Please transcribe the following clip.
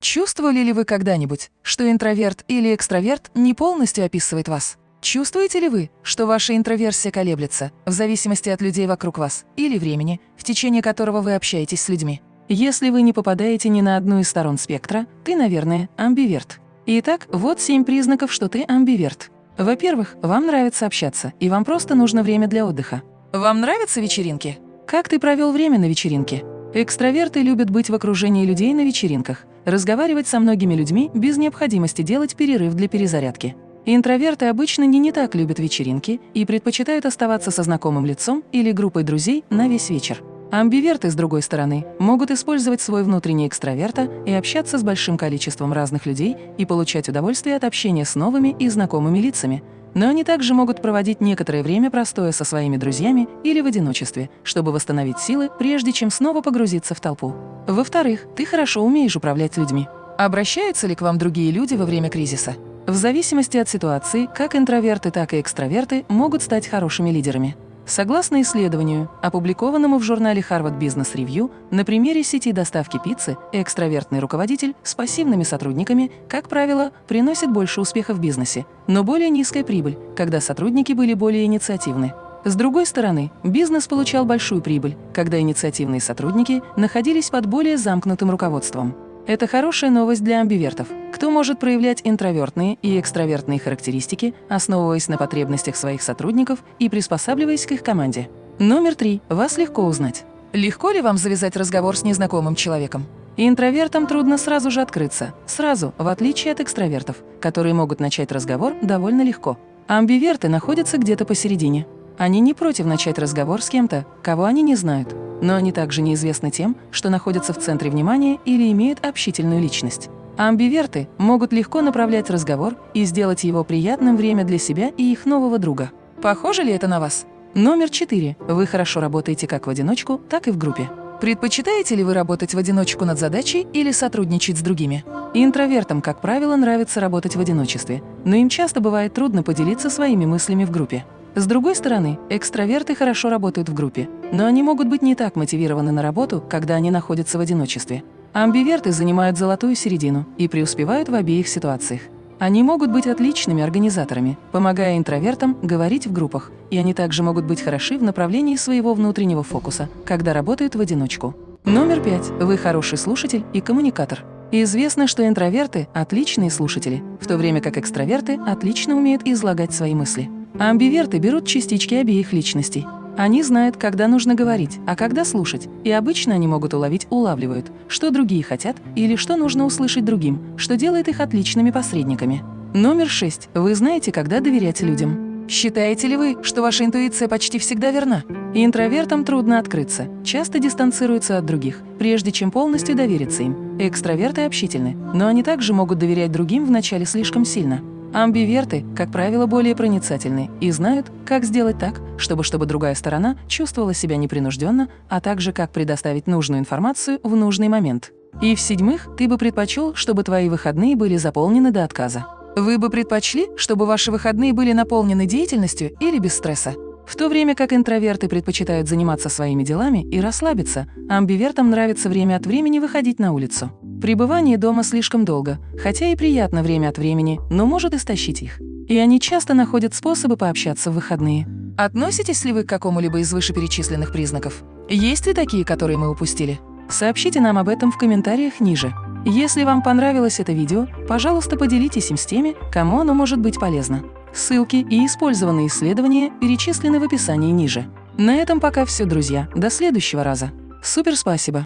Чувствовали ли вы когда-нибудь, что интроверт или экстраверт не полностью описывает вас? Чувствуете ли вы, что ваша интроверсия колеблется в зависимости от людей вокруг вас или времени, в течение которого вы общаетесь с людьми? Если вы не попадаете ни на одну из сторон спектра, ты, наверное, амбиверт. Итак, вот семь признаков, что ты амбиверт. Во-первых, вам нравится общаться, и вам просто нужно время для отдыха. Вам нравятся вечеринки? Как ты провел время на вечеринке? Экстраверты любят быть в окружении людей на вечеринках, разговаривать со многими людьми без необходимости делать перерыв для перезарядки. Интроверты обычно не, не так любят вечеринки и предпочитают оставаться со знакомым лицом или группой друзей на весь вечер. Амбиверты, с другой стороны, могут использовать свой внутренний экстраверта и общаться с большим количеством разных людей и получать удовольствие от общения с новыми и знакомыми лицами. Но они также могут проводить некоторое время простоя со своими друзьями или в одиночестве, чтобы восстановить силы, прежде чем снова погрузиться в толпу. Во-вторых, ты хорошо умеешь управлять людьми. Обращаются ли к вам другие люди во время кризиса? В зависимости от ситуации, как интроверты, так и экстраверты могут стать хорошими лидерами. Согласно исследованию, опубликованному в журнале Harvard Business Review, на примере сети доставки пиццы экстравертный руководитель с пассивными сотрудниками, как правило, приносит больше успеха в бизнесе, но более низкая прибыль, когда сотрудники были более инициативны. С другой стороны, бизнес получал большую прибыль, когда инициативные сотрудники находились под более замкнутым руководством. Это хорошая новость для амбивертов, кто может проявлять интровертные и экстравертные характеристики, основываясь на потребностях своих сотрудников и приспосабливаясь к их команде. Номер три. Вас легко узнать. Легко ли вам завязать разговор с незнакомым человеком? Интровертам трудно сразу же открыться, сразу, в отличие от экстравертов, которые могут начать разговор довольно легко. Амбиверты находятся где-то посередине. Они не против начать разговор с кем-то, кого они не знают, но они также неизвестны тем, что находятся в центре внимания или имеют общительную личность. Амбиверты могут легко направлять разговор и сделать его приятным время для себя и их нового друга. Похоже ли это на вас? Номер четыре. Вы хорошо работаете как в одиночку, так и в группе. Предпочитаете ли вы работать в одиночку над задачей или сотрудничать с другими? Интровертам, как правило, нравится работать в одиночестве, но им часто бывает трудно поделиться своими мыслями в группе. С другой стороны, экстраверты хорошо работают в группе, но они могут быть не так мотивированы на работу, когда они находятся в одиночестве. Амбиверты занимают золотую середину и преуспевают в обеих ситуациях. Они могут быть отличными организаторами, помогая интровертам говорить в группах, и они также могут быть хороши в направлении своего внутреннего фокуса, когда работают в одиночку. Номер пять. Вы хороший слушатель и коммуникатор. Известно, что интроверты – отличные слушатели, в то время как экстраверты отлично умеют излагать свои мысли. Амбиверты берут частички обеих личностей. Они знают, когда нужно говорить, а когда слушать, и обычно они могут уловить, улавливают, что другие хотят или что нужно услышать другим, что делает их отличными посредниками. Номер шесть. Вы знаете, когда доверять людям. Считаете ли вы, что ваша интуиция почти всегда верна? Интровертам трудно открыться, часто дистанцируются от других, прежде чем полностью довериться им. Экстраверты общительны, но они также могут доверять другим вначале слишком сильно. Амбиверты, как правило, более проницательны и знают, как сделать так, чтобы, чтобы другая сторона чувствовала себя непринужденно, а также как предоставить нужную информацию в нужный момент. И в-седьмых, ты бы предпочел, чтобы твои выходные были заполнены до отказа. Вы бы предпочли, чтобы ваши выходные были наполнены деятельностью или без стресса? В то время как интроверты предпочитают заниматься своими делами и расслабиться, амбивертам нравится время от времени выходить на улицу. Пребывание дома слишком долго, хотя и приятно время от времени, но может истощить их. И они часто находят способы пообщаться в выходные. Относитесь ли вы к какому-либо из вышеперечисленных признаков? Есть ли такие, которые мы упустили? Сообщите нам об этом в комментариях ниже. Если вам понравилось это видео, пожалуйста, поделитесь им с теми, кому оно может быть полезно. Ссылки и использованные исследования перечислены в описании ниже. На этом пока все, друзья. До следующего раза. Супер спасибо!